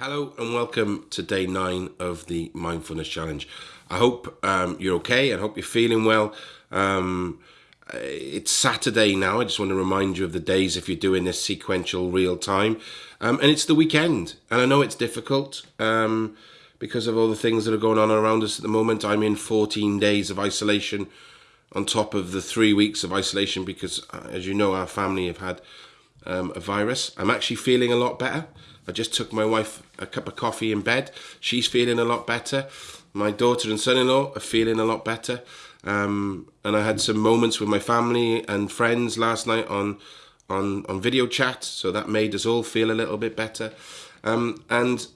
Hello and welcome to day nine of the Mindfulness Challenge. I hope um, you're okay. I hope you're feeling well. Um, it's Saturday now. I just want to remind you of the days if you're doing this sequential real time. Um, and it's the weekend. And I know it's difficult um, because of all the things that are going on around us at the moment. I'm in 14 days of isolation on top of the three weeks of isolation because, uh, as you know, our family have had um, a virus. I'm actually feeling a lot better. I just took my wife a cup of coffee in bed. She's feeling a lot better. My daughter and son-in-law are feeling a lot better. Um, and I had some moments with my family and friends last night on on on video chat, so that made us all feel a little bit better. Um, and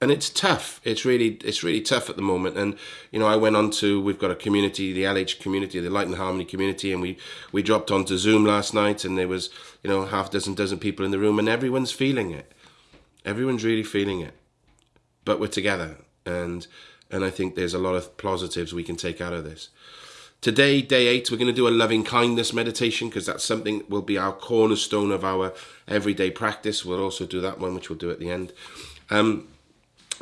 and it's tough. It's really it's really tough at the moment. And you know, I went on to we've got a community, the LH community, the Light and Harmony community, and we we dropped onto Zoom last night, and there was you know half dozen dozen people in the room, and everyone's feeling it. Everyone's really feeling it, but we're together, and and I think there's a lot of positives we can take out of this. Today, day eight, we're going to do a loving kindness meditation because that's something that will be our cornerstone of our everyday practice. We'll also do that one, which we'll do at the end. Um,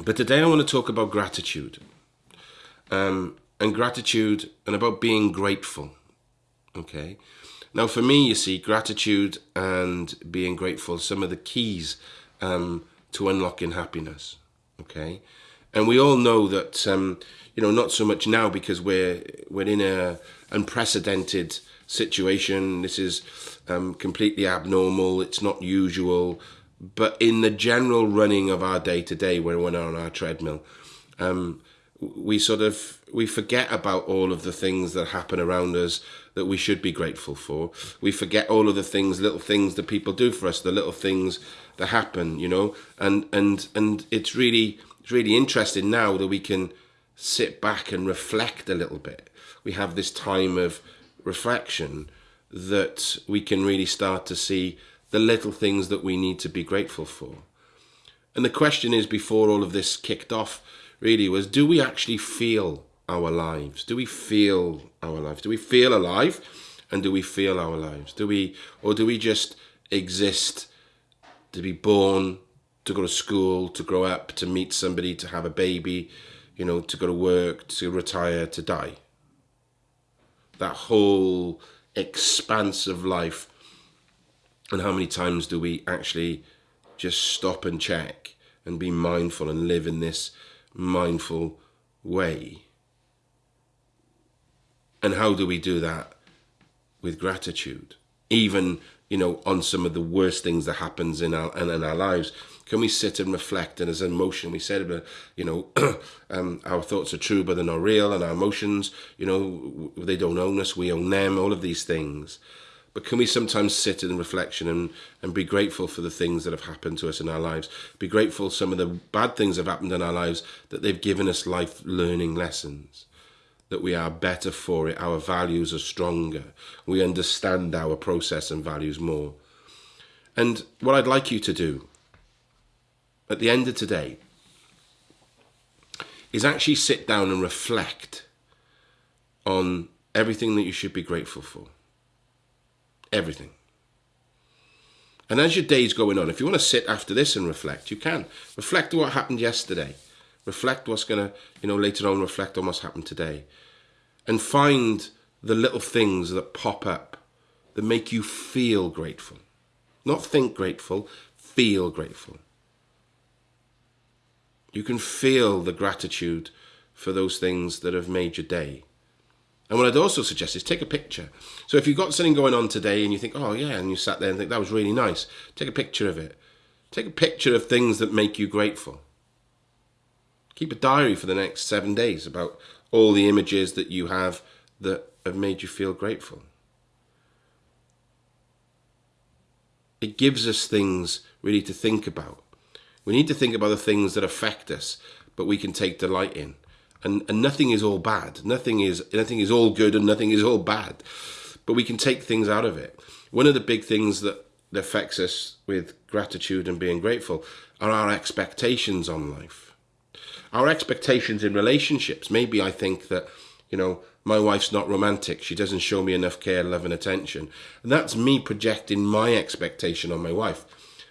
but today, I want to talk about gratitude, um, and gratitude, and about being grateful. Okay. Now, for me, you see, gratitude and being grateful, some of the keys um, to unlocking happiness. Okay, and we all know that um, you know not so much now because we're we're in a unprecedented situation. This is um, completely abnormal. It's not usual. But in the general running of our day to day, when we're on our treadmill, um, we sort of we forget about all of the things that happen around us that we should be grateful for. We forget all of the things, little things that people do for us, the little things that happen, you know, and and and it's really it's really interesting now that we can sit back and reflect a little bit. We have this time of reflection that we can really start to see the little things that we need to be grateful for. And the question is, before all of this kicked off, really was, do we actually feel our lives? Do we feel our lives? Do we feel alive? And do we feel our lives? Do we, or do we just exist to be born, to go to school, to grow up, to meet somebody, to have a baby, you know, to go to work, to retire, to die? That whole expanse of life. And how many times do we actually just stop and check and be mindful and live in this mindful way? And how do we do that? With gratitude. Even, you know, on some of the worst things that happens in our, in, in our lives. Can we sit and reflect? And as emotion, we said, you know, um, our thoughts are true, but they're not real. And our emotions, you know, they don't own us. We own them. All of these things. But can we sometimes sit in reflection and, and be grateful for the things that have happened to us in our lives? Be grateful some of the bad things have happened in our lives that they've given us life learning lessons that we are better for it, our values are stronger, we understand our process and values more. And what I'd like you to do at the end of today is actually sit down and reflect on everything that you should be grateful for. Everything. And as your day's going on, if you want to sit after this and reflect, you can. Reflect on what happened yesterday reflect what's going to, you know, later on reflect on what's happened today. And find the little things that pop up that make you feel grateful. Not think grateful, feel grateful. You can feel the gratitude for those things that have made your day. And what I'd also suggest is take a picture. So if you've got something going on today and you think, oh yeah, and you sat there and think that was really nice, take a picture of it. Take a picture of things that make you grateful. Keep a diary for the next seven days about all the images that you have that have made you feel grateful. It gives us things really to think about. We need to think about the things that affect us, but we can take delight in. And, and nothing is all bad. Nothing is nothing is all good and nothing is all bad. But we can take things out of it. One of the big things that, affects us with gratitude and being grateful are our expectations on life our expectations in relationships. Maybe I think that, you know, my wife's not romantic. She doesn't show me enough care, love, and attention. And that's me projecting my expectation on my wife.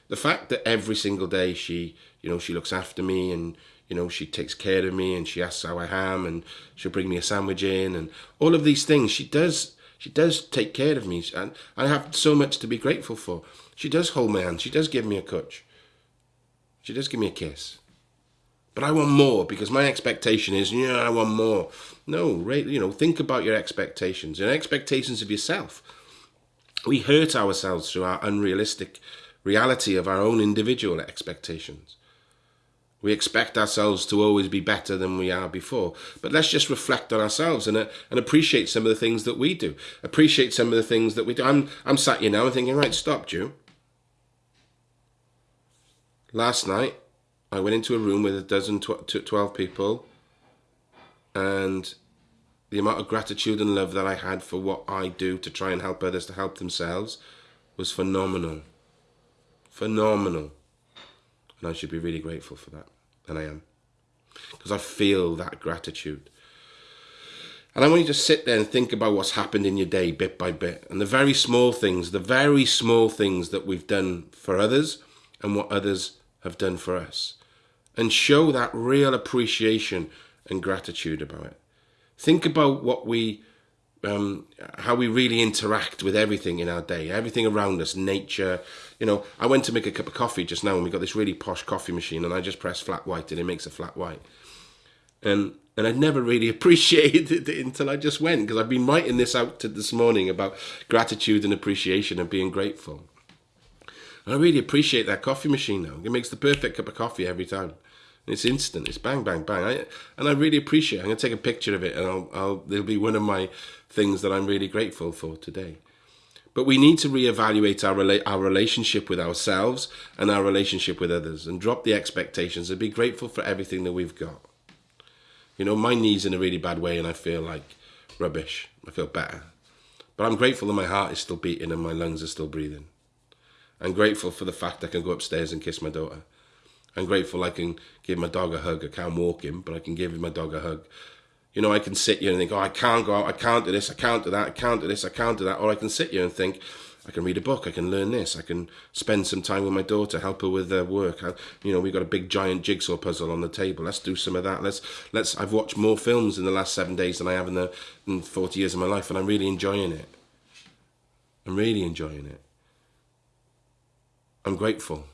the fact that every single day she, you know, she looks after me and you know she takes care of me and she asks how I am and she'll bring me a sandwich in and all of these things she does she does take care of me and I have so much to be grateful for. She does hold my hand. She does give me a touch. She does give me a kiss. But I want more because my expectation is, yeah, I want more. No, right, you know, think about your expectations and expectations of yourself. We hurt ourselves through our unrealistic reality of our own individual expectations. We expect ourselves to always be better than we are before. But let's just reflect on ourselves and, uh, and appreciate some of the things that we do. Appreciate some of the things that we do. I'm, I'm sat here now and thinking, right, stop, Jew. Last night, I went into a room with a dozen, tw 12 people, and the amount of gratitude and love that I had for what I do to try and help others to help themselves was phenomenal. Phenomenal. And I should be really grateful for that. And I am. Because I feel that gratitude. And I want you to sit there and think about what's happened in your day bit by bit. And the very small things, the very small things that we've done for others and what others have done for us. And show that real appreciation and gratitude about it. Think about what we, um, how we really interact with everything in our day, everything around us, nature. You know, I went to make a cup of coffee just now and we got this really posh coffee machine and I just press flat white and it makes a flat white. And and I'd never really appreciated it until I just went because I've been writing this out to this morning about gratitude and appreciation and being grateful. And I really appreciate that coffee machine now. It makes the perfect cup of coffee every time. It's instant. It's bang, bang, bang. I, and I really appreciate it. I'm going to take a picture of it and I'll, I'll, it'll be one of my things that I'm really grateful for today. But we need to reevaluate our, our relationship with ourselves and our relationship with others and drop the expectations and be grateful for everything that we've got. You know, my knee's in a really bad way and I feel like rubbish. I feel better. But I'm grateful that my heart is still beating and my lungs are still breathing. I'm grateful for the fact I can go upstairs and kiss my daughter. I'm grateful I can give my dog a hug. I can't walk him, but I can give my dog a hug. You know, I can sit here and think, oh, I can't go out, I can't do this, I can't do that, I can't do this, I can't do that. Or I can sit here and think, I can read a book, I can learn this, I can spend some time with my daughter, help her with her work. I, you know, we've got a big giant jigsaw puzzle on the table. Let's do some of that. Let's let's. I've watched more films in the last seven days than I have in the in 40 years of my life, and I'm really enjoying it. I'm really enjoying it. I'm grateful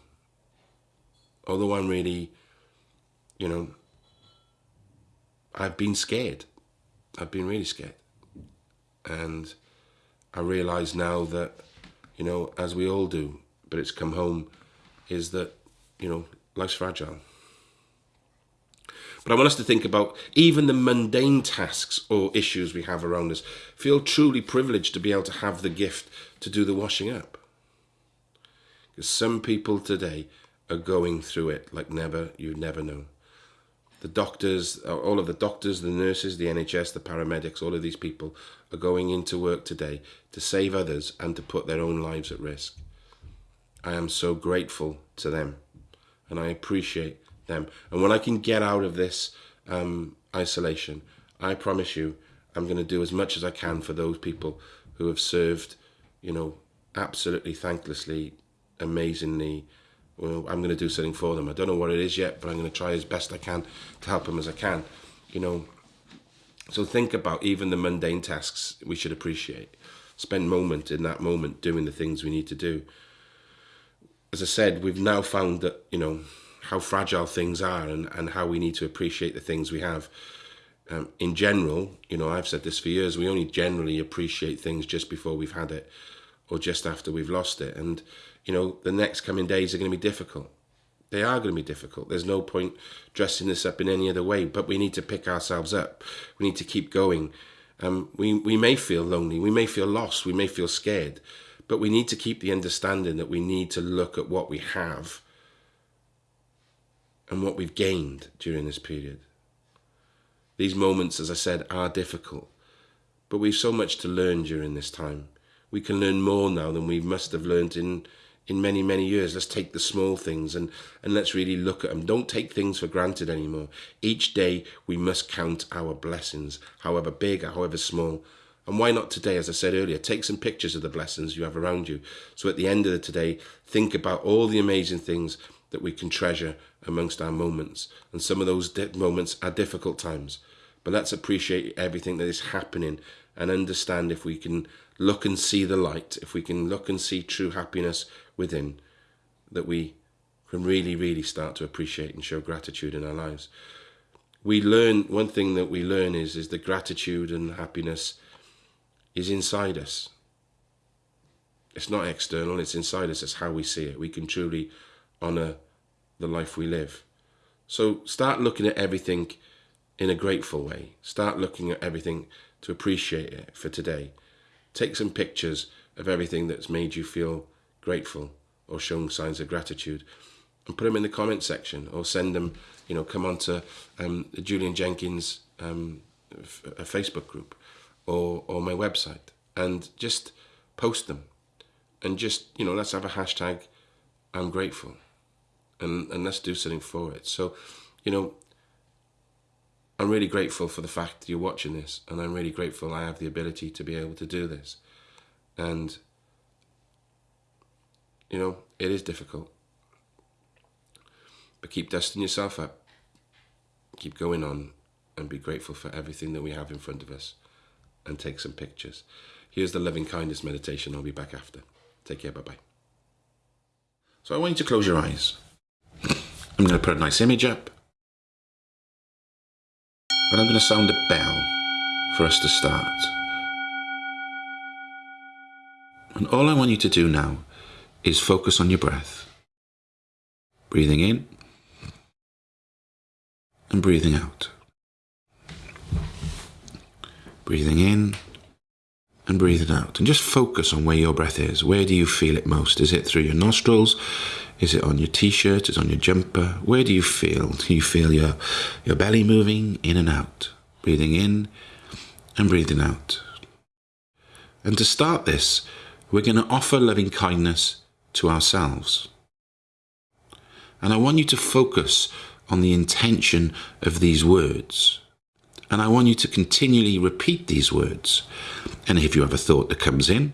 although I'm really, you know, I've been scared. I've been really scared. And I realise now that, you know, as we all do, but it's come home, is that, you know, life's fragile. But I want us to think about even the mundane tasks or issues we have around us. Feel truly privileged to be able to have the gift to do the washing up. Because some people today are going through it like never, you've never know. The doctors, all of the doctors, the nurses, the NHS, the paramedics, all of these people are going into work today to save others and to put their own lives at risk. I am so grateful to them and I appreciate them. And when I can get out of this um, isolation, I promise you, I'm going to do as much as I can for those people who have served, you know, absolutely thanklessly, amazingly, well, I'm going to do something for them. I don't know what it is yet, but I'm going to try as best I can to help them as I can. You know, so think about even the mundane tasks we should appreciate. Spend moment in that moment doing the things we need to do. As I said, we've now found that, you know, how fragile things are and, and how we need to appreciate the things we have. Um, in general, you know, I've said this for years, we only generally appreciate things just before we've had it or just after we've lost it. And you know, the next coming days are going to be difficult. They are going to be difficult. There's no point dressing this up in any other way, but we need to pick ourselves up. We need to keep going. Um, we, we may feel lonely, we may feel lost, we may feel scared, but we need to keep the understanding that we need to look at what we have and what we've gained during this period. These moments, as I said, are difficult, but we've so much to learn during this time. We can learn more now than we must have learned in in many, many years. Let's take the small things and, and let's really look at them. Don't take things for granted anymore. Each day we must count our blessings, however big or however small. And why not today, as I said earlier, take some pictures of the blessings you have around you. So at the end of the today, think about all the amazing things that we can treasure amongst our moments. And some of those moments are difficult times. But let's appreciate everything that is happening and understand if we can look and see the light, if we can look and see true happiness within, that we can really, really start to appreciate and show gratitude in our lives. We learn, one thing that we learn is, is that gratitude and happiness is inside us. It's not external, it's inside us. It's how we see it. We can truly honour the life we live. So start looking at everything in a grateful way. Start looking at everything to appreciate it for today. Take some pictures of everything that's made you feel grateful or shown signs of gratitude and put them in the comment section or send them, you know, come onto um, the Julian Jenkins um, a Facebook group or, or my website and just post them and just, you know, let's have a hashtag I'm grateful and, and let's do something for it. So, you know, I'm really grateful for the fact that you're watching this and I'm really grateful I have the ability to be able to do this. And, you know, it is difficult. But keep dusting yourself up. Keep going on and be grateful for everything that we have in front of us and take some pictures. Here's the loving kindness meditation. I'll be back after. Take care. Bye-bye. So I want you to close your eyes. I'm going to put a nice image up. And I'm going to sound a bell for us to start. And all I want you to do now is focus on your breath. Breathing in and breathing out. Breathing in and breathing out. And just focus on where your breath is. Where do you feel it most? Is it through your nostrils? Is it on your t-shirt? Is it on your jumper? Where do you feel? Do you feel your, your belly moving in and out? Breathing in and breathing out. And to start this, we're going to offer loving kindness to ourselves. And I want you to focus on the intention of these words. And I want you to continually repeat these words. And if you have a thought that comes in,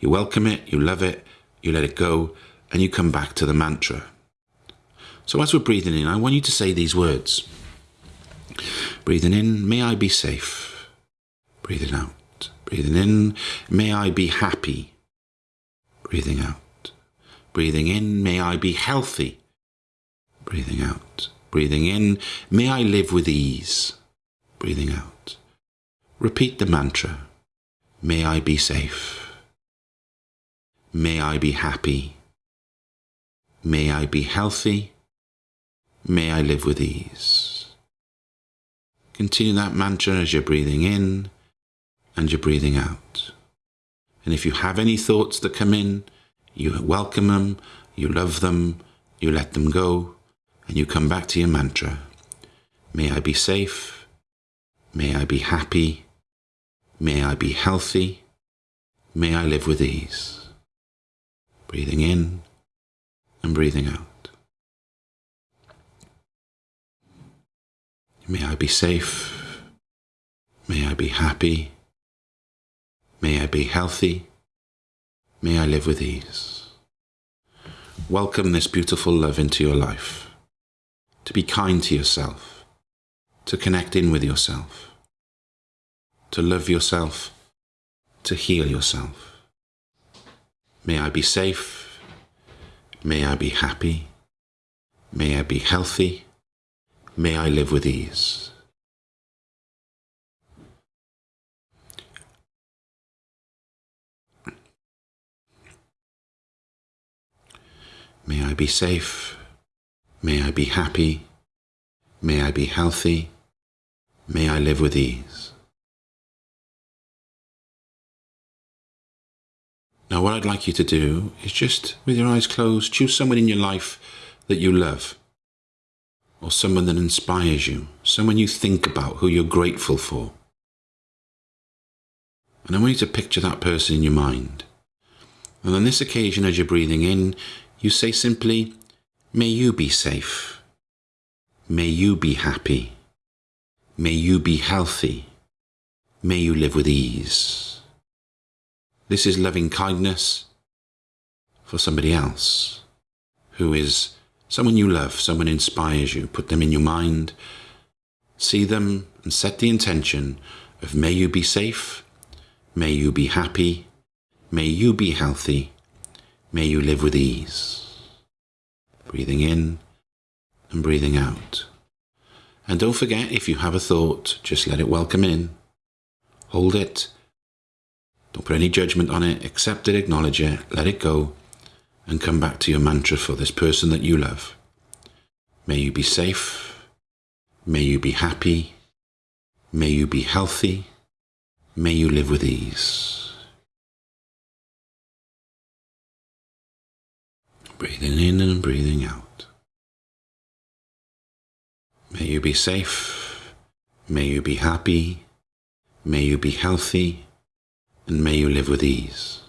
you welcome it, you love it, you let it go, and you come back to the mantra. So as we're breathing in, I want you to say these words. Breathing in, may I be safe. Breathing out. Breathing in, may I be happy. Breathing out. Breathing in, may I be healthy. Breathing out. Breathing in, may I live with ease. Breathing out. Repeat the mantra. May I be safe. May I be happy. May I be healthy. May I live with ease. Continue that mantra as you're breathing in and you're breathing out. And if you have any thoughts that come in, you welcome them, you love them, you let them go, and you come back to your mantra. May I be safe. May I be happy. May I be healthy. May I live with ease. Breathing in breathing out. May I be safe. May I be happy. May I be healthy. May I live with ease. Welcome this beautiful love into your life. To be kind to yourself. To connect in with yourself. To love yourself. To heal yourself. May I be safe. May I be happy. May I be healthy. May I live with ease. May I be safe. May I be happy. May I be healthy. May I live with ease. Now, what I'd like you to do is just, with your eyes closed, choose someone in your life that you love, or someone that inspires you, someone you think about, who you're grateful for. And I want you to picture that person in your mind. And on this occasion, as you're breathing in, you say simply, May you be safe. May you be happy. May you be healthy. May you live with ease. This is loving kindness for somebody else who is someone you love, someone inspires you. Put them in your mind, see them, and set the intention of may you be safe, may you be happy, may you be healthy, may you live with ease. Breathing in and breathing out. And don't forget, if you have a thought, just let it welcome in. Hold it. Don't put any judgment on it. Accept it, acknowledge it, let it go, and come back to your mantra for this person that you love. May you be safe. May you be happy. May you be healthy. May you live with ease. Breathing in and breathing out. May you be safe. May you be happy. May you be healthy. And may you live with ease.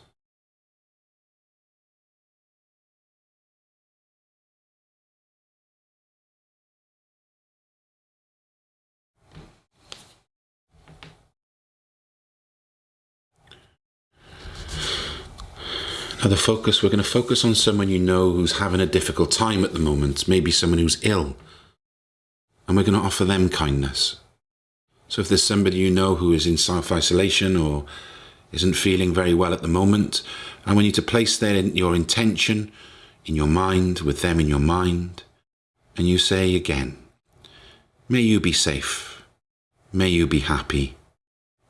Now, the focus, we're going to focus on someone you know who's having a difficult time at the moment, maybe someone who's ill. And we're going to offer them kindness. So if there's somebody you know who is in self isolation or isn't feeling very well at the moment, And we need to place their, in your intention in your mind, with them in your mind, and you say again, May you be safe. May you be happy.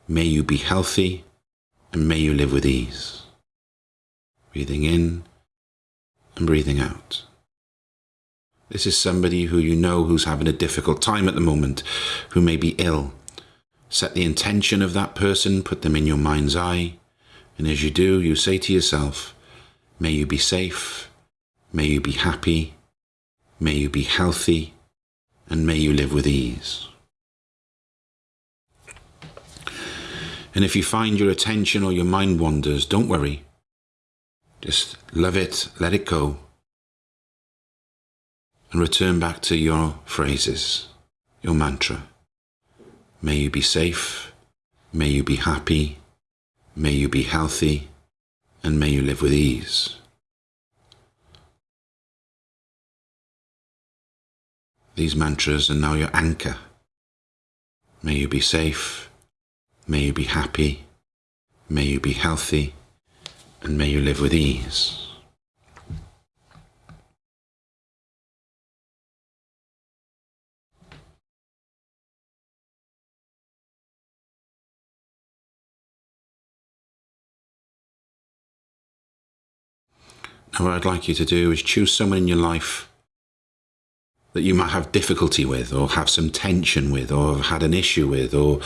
May you be healthy. And may you live with ease breathing in and breathing out. This is somebody who you know who's having a difficult time at the moment, who may be ill. Set the intention of that person, put them in your mind's eye, and as you do, you say to yourself, May you be safe, may you be happy, may you be healthy, and may you live with ease. And if you find your attention or your mind wanders, don't worry. Just love it, let it go, and return back to your phrases, your mantra. May you be safe, may you be happy, may you be healthy, and may you live with ease. These mantras are now your anchor. May you be safe, may you be happy, may you be healthy, and may you live with ease. Now, what I'd like you to do is choose someone in your life that you might have difficulty with, or have some tension with, or have had an issue with, or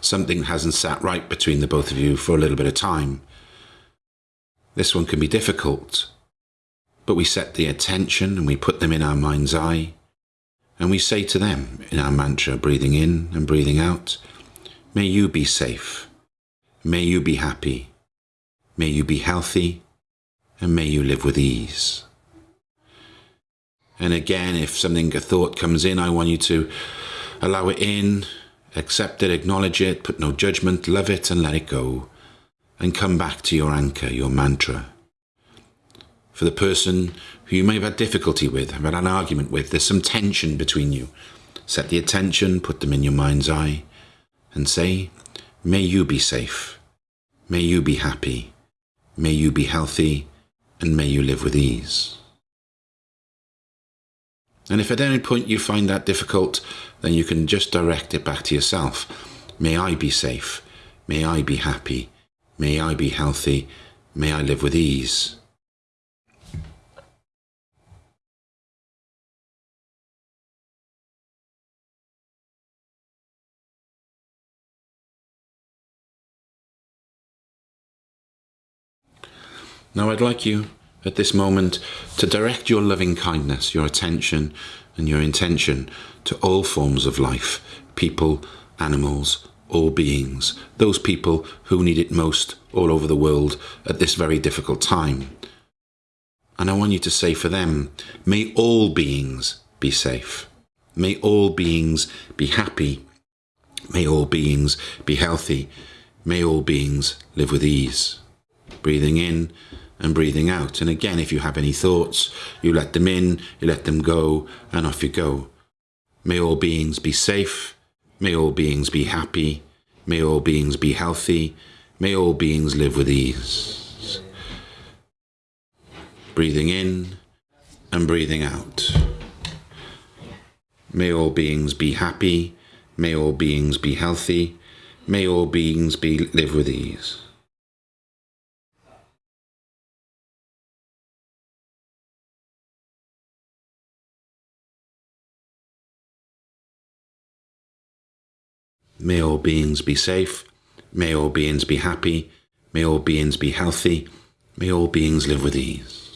something hasn't sat right between the both of you for a little bit of time. This one can be difficult, but we set the attention and we put them in our mind's eye, and we say to them in our mantra, breathing in and breathing out, May you be safe, may you be happy, may you be healthy, and may you live with ease. And again, if something, a thought comes in, I want you to allow it in, accept it, acknowledge it, put no judgment, love it, and let it go and come back to your anchor, your mantra. For the person who you may have had difficulty with, have had an argument with, there's some tension between you. Set the attention, put them in your mind's eye, and say, May you be safe. May you be happy. May you be healthy. And may you live with ease. And if at any point you find that difficult, then you can just direct it back to yourself. May I be safe. May I be happy. May I be healthy. May I live with ease. Now I'd like you at this moment to direct your loving kindness, your attention and your intention to all forms of life, people, animals, all beings, those people who need it most all over the world at this very difficult time. And I want you to say for them, may all beings be safe. May all beings be happy. May all beings be healthy. May all beings live with ease. Breathing in and breathing out. And again, if you have any thoughts, you let them in, you let them go, and off you go. May all beings be safe. May all beings be happy. May all beings be healthy. May all beings live with ease. Breathing in and breathing out. May all beings be happy. May all beings be healthy. May all beings be live with ease. May all beings be safe. May all beings be happy. May all beings be healthy. May all beings live with ease.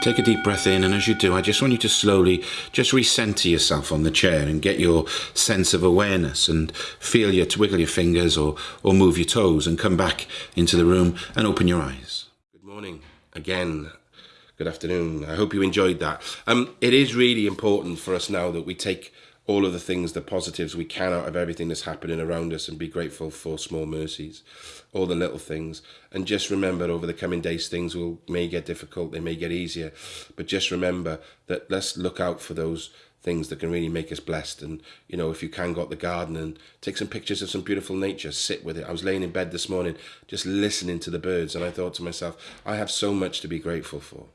Take a deep breath in, and as you do, I just want you to slowly just recenter yourself on the chair and get your sense of awareness and feel your twiggle your fingers or, or move your toes and come back into the room and open your eyes. Good morning again. Good afternoon. I hope you enjoyed that. Um, it is really important for us now that we take all of the things, the positives we can out of everything that's happening around us and be grateful for small mercies, all the little things. And just remember over the coming days, things will may get difficult, they may get easier. But just remember that let's look out for those things that can really make us blessed. And, you know, if you can go out the garden and take some pictures of some beautiful nature, sit with it. I was laying in bed this morning, just listening to the birds. And I thought to myself, I have so much to be grateful for.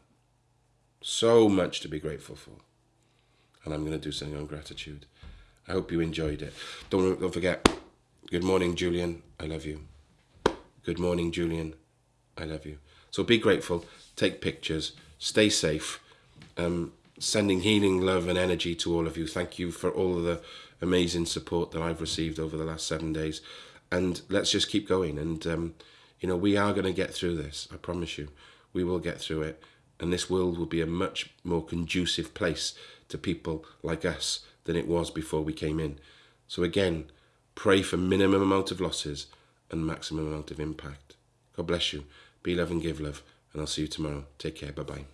So much to be grateful for and I'm going to do something on gratitude. I hope you enjoyed it. Don't, don't forget, good morning, Julian. I love you. Good morning, Julian. I love you. So be grateful, take pictures, stay safe. Um, sending healing, love, and energy to all of you. Thank you for all of the amazing support that I've received over the last seven days. And let's just keep going. And, um, you know, we are going to get through this. I promise you. We will get through it. And this world will be a much more conducive place to people like us than it was before we came in. So again, pray for minimum amount of losses and maximum amount of impact. God bless you. Be love and give love. And I'll see you tomorrow. Take care. Bye-bye.